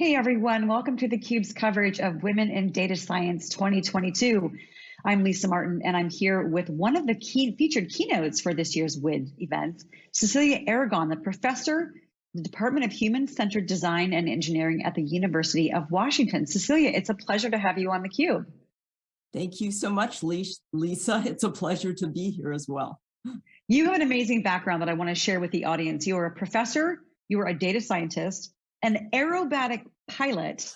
Hey everyone, welcome to theCUBE's coverage of Women in Data Science 2022. I'm Lisa Martin and I'm here with one of the key featured keynotes for this year's WID event, Cecilia Aragon, the professor the Department of Human-Centered Design and Engineering at the University of Washington. Cecilia, it's a pleasure to have you on theCUBE. Thank you so much, Lisa. It's a pleasure to be here as well. You have an amazing background that I want to share with the audience. You are a professor, you are a data scientist, an aerobatic pilot,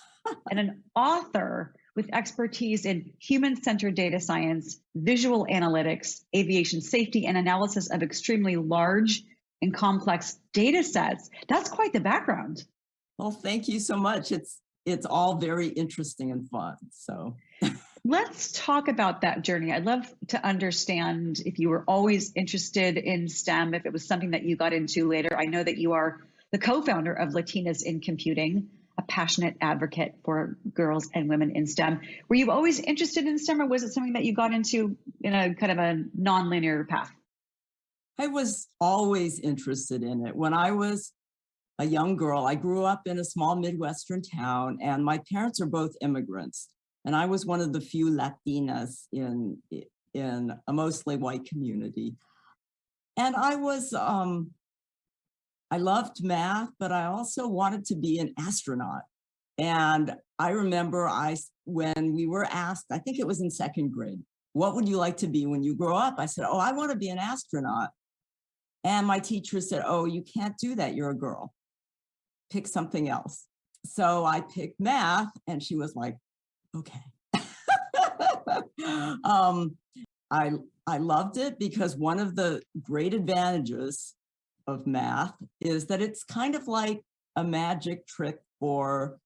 and an author with expertise in human-centered data science, visual analytics, aviation safety, and analysis of extremely large and complex data sets. That's quite the background. Well, thank you so much. It's it's all very interesting and fun. So let's talk about that journey. I'd love to understand if you were always interested in STEM, if it was something that you got into later. I know that you are the co-founder of Latinas in Computing, passionate advocate for girls and women in STEM. Were you always interested in STEM or was it something that you got into in a kind of a non-linear path? I was always interested in it. When I was a young girl, I grew up in a small Midwestern town and my parents are both immigrants. And I was one of the few Latinas in, in a mostly white community. And I was um, I loved math, but I also wanted to be an astronaut. And I remember I, when we were asked, I think it was in second grade, what would you like to be when you grow up? I said, oh, I want to be an astronaut. And my teacher said, oh, you can't do that. You're a girl. Pick something else. So I picked math and she was like, okay. um, I, I loved it because one of the great advantages of math is that it's kind of like a magic trick for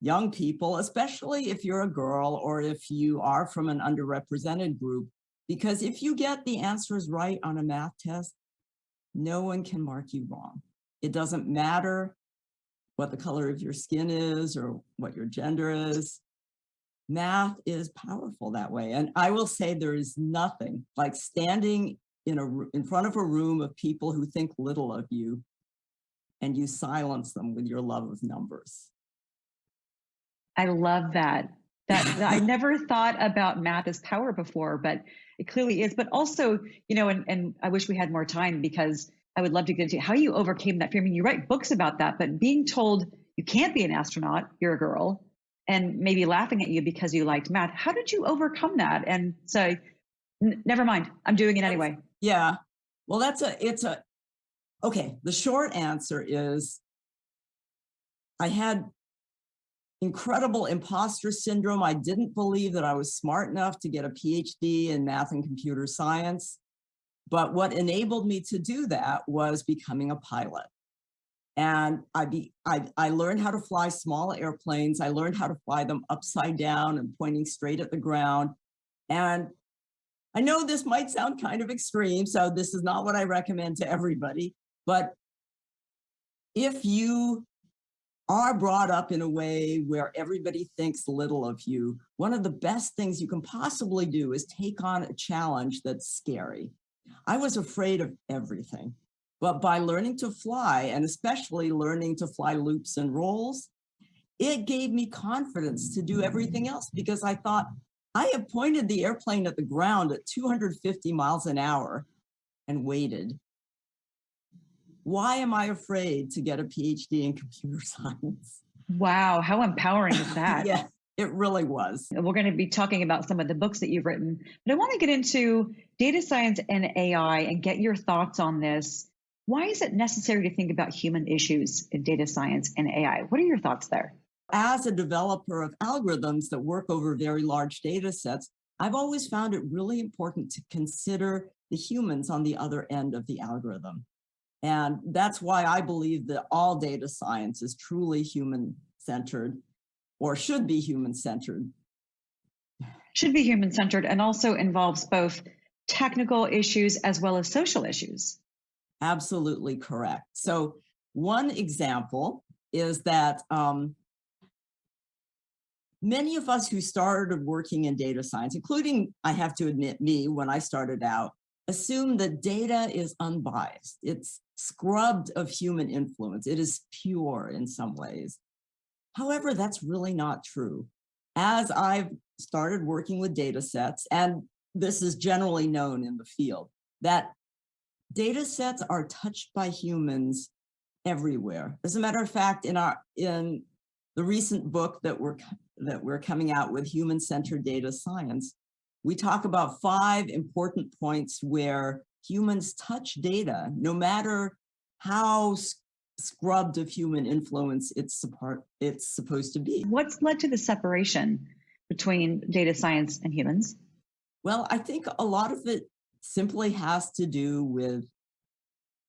young people, especially if you're a girl or if you are from an underrepresented group, because if you get the answers right on a math test, no one can mark you wrong. It doesn't matter what the color of your skin is or what your gender is. Math is powerful that way. And I will say there is nothing like standing in a in front of a room of people who think little of you and you silence them with your love of numbers. I love that. That, I never thought about math as power before, but it clearly is. But also, you know, and, and I wish we had more time because I would love to get into how you overcame that fear. I mean, you write books about that, but being told you can't be an astronaut, you're a girl, and maybe laughing at you because you liked math. How did you overcome that and say, never mind, I'm doing it anyway? Yeah, well, that's a, it's a, okay, the short answer is I had incredible imposter syndrome. I didn't believe that I was smart enough to get a PhD in math and computer science. But what enabled me to do that was becoming a pilot. And I, be, I, I learned how to fly small airplanes. I learned how to fly them upside down and pointing straight at the ground. And I know this might sound kind of extreme, so this is not what I recommend to everybody, but if you are brought up in a way where everybody thinks little of you, one of the best things you can possibly do is take on a challenge that's scary. I was afraid of everything, but by learning to fly, and especially learning to fly loops and rolls, it gave me confidence to do everything else because I thought, I have pointed the airplane at the ground at 250 miles an hour and waited. Why am I afraid to get a PhD in computer science? Wow, how empowering is that? yeah, it really was. We're going to be talking about some of the books that you've written, but I want to get into data science and AI and get your thoughts on this. Why is it necessary to think about human issues in data science and AI? What are your thoughts there? As a developer of algorithms that work over very large data sets, I've always found it really important to consider the humans on the other end of the algorithm. And that's why I believe that all data science is truly human-centered or should be human-centered. Should be human-centered and also involves both technical issues as well as social issues. Absolutely correct. So one example is that um, many of us who started working in data science, including, I have to admit, me when I started out, assume that data is unbiased. It's scrubbed of human influence. It is pure in some ways. However, that's really not true. As I've started working with data sets, and this is generally known in the field, that data sets are touched by humans everywhere. As a matter of fact, in our in the recent book that we're that we're coming out with human-centered data science, we talk about five important points where humans touch data, no matter how scrubbed of human influence it's support it's supposed to be. What's led to the separation between data science and humans? Well, I think a lot of it simply has to do with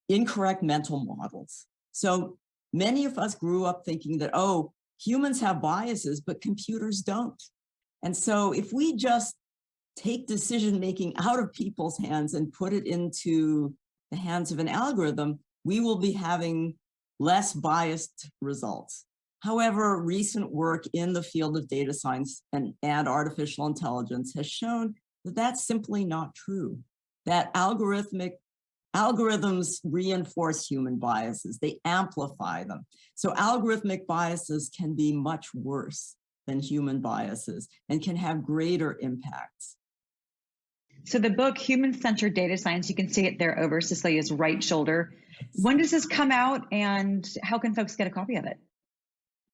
incorrect mental models. So many of us grew up thinking that, oh, humans have biases, but computers don't. And so if we just take decision making out of people's hands and put it into the hands of an algorithm, we will be having less biased results. However, recent work in the field of data science and, and artificial intelligence has shown that that's simply not true, that algorithmic algorithms reinforce human biases, they amplify them. So algorithmic biases can be much worse than human biases and can have greater impacts. So the book, Human-Centered Data Science, you can see it there over Cecilia's right shoulder. When does this come out and how can folks get a copy of it?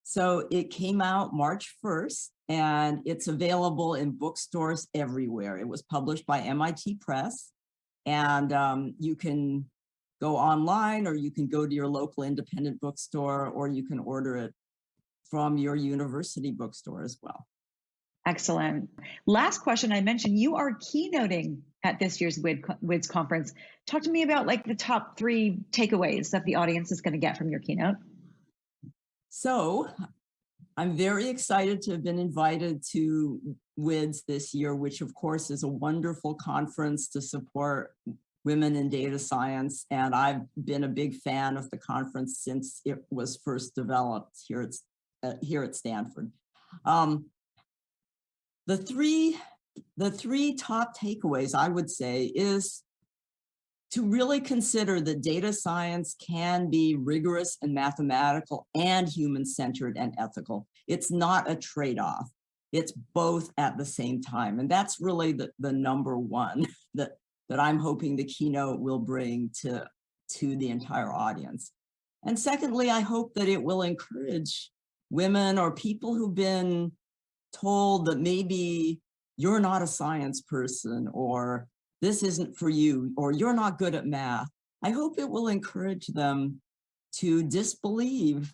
So it came out March 1st and it's available in bookstores everywhere. It was published by MIT Press and um, you can go online or you can go to your local independent bookstore or you can order it from your university bookstore as well. Excellent. Last question I mentioned, you are keynoting at this year's WIDS conference. Talk to me about like the top three takeaways that the audience is going to get from your keynote. So I'm very excited to have been invited to WIDS this year, which of course is a wonderful conference to support women in data science. And I've been a big fan of the conference since it was first developed here at, uh, here at Stanford. Um, the three, the three top takeaways I would say is to really consider that data science can be rigorous and mathematical and human-centered and ethical. It's not a trade-off. It's both at the same time. And that's really the, the number one that, that I'm hoping the keynote will bring to, to the entire audience. And secondly, I hope that it will encourage women or people who've been told that maybe you're not a science person or this isn't for you or you're not good at math. I hope it will encourage them to disbelieve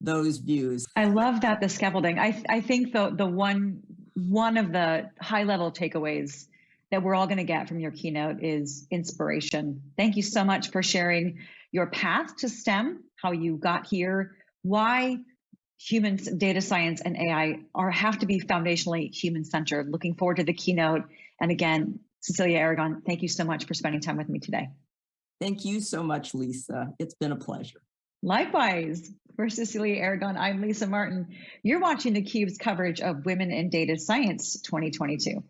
those views. I love that the scaffolding. I I think the the one one of the high level takeaways that we're all going to get from your keynote is inspiration. Thank you so much for sharing your path to STEM, how you got here, why humans, data science, and AI are have to be foundationally human centered. Looking forward to the keynote. And again, Cecilia Aragon, thank you so much for spending time with me today. Thank you so much, Lisa. It's been a pleasure. Likewise, for Cecilia Aragon, I'm Lisa Martin. You're watching theCUBE's coverage of Women in Data Science 2022.